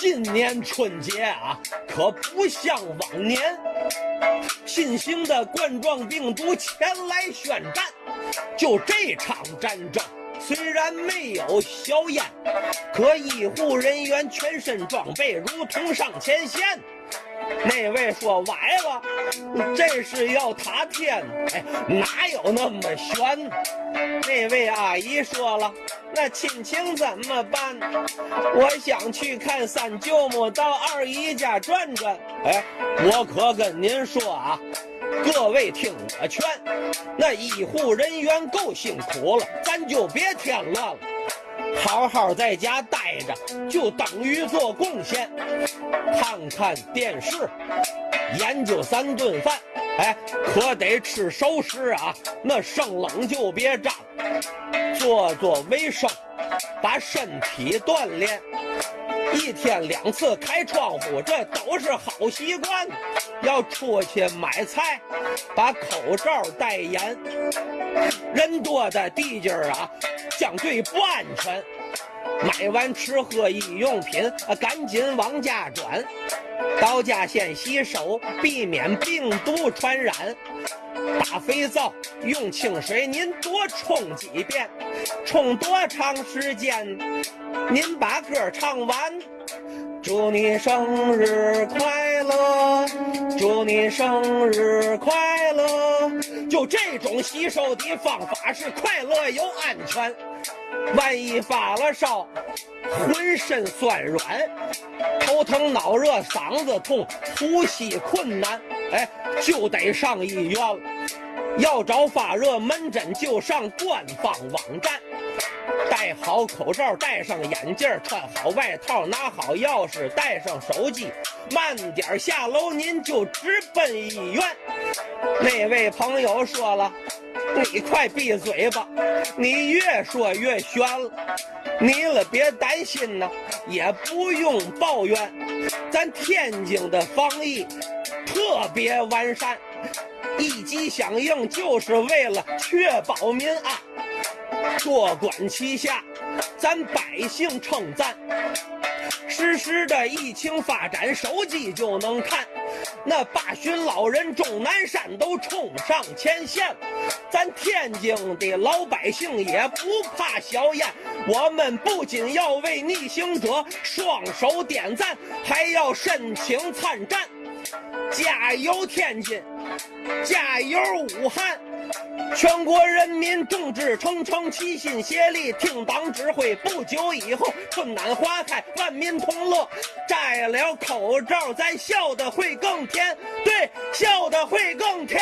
今年春节啊，可不像往年，新型的冠状病毒前来宣战。就这场战争，虽然没有硝烟，可医护人员全身装备如同上前线。那位说崴了，这是要塌天？哎，哪有那么悬？那位阿姨说了，那亲情怎么办？我想去看三舅母，到二姨家转转。哎，我可跟您说啊，各位听我劝，那医护人员够辛苦了，咱就别添乱了。好好在家待着，就等于做贡献。看看电视，研究三顿饭，哎，可得吃熟食啊！那生冷就别沾。做做卫生，把身体锻炼。一天两次开窗户，这都是好习惯。要出去买菜，把口罩戴严。人多的地界儿啊。相对不安全，买完吃喝衣用品，赶紧往家转。到家先洗手，避免病毒传染。打肥皂，用清水您多冲几遍，冲多长时间？您把歌唱完。祝你生日快乐，祝你生日快乐。就这种洗手的方法是快乐又安全。万一发了烧，浑身酸软，头疼脑热，嗓子痛，呼吸困难，哎，就得上医院了。要找发热门诊，就上官方网站。戴好口罩，戴上眼镜，穿好外套，拿好钥匙，带上手机，慢点下楼，您就直奔医院。那位朋友说了：“你快闭嘴吧，你越说越悬了。你了别担心呐，也不用抱怨，咱天津的防疫特别完善，一级响应就是为了确保民安。”多管齐下，咱百姓称赞。实时的疫情发展，手机就能看。那八旬老人钟南山都冲上前线，咱天津的老百姓也不怕硝烟。我们不仅要为逆行者双手点赞，还要申请参战。加油天津，加油武汉！全国人民众志成城，齐心协力，听党指挥。不久以后，春暖花开，万民同乐。摘了口罩，咱笑的会更甜。对，笑的会更甜。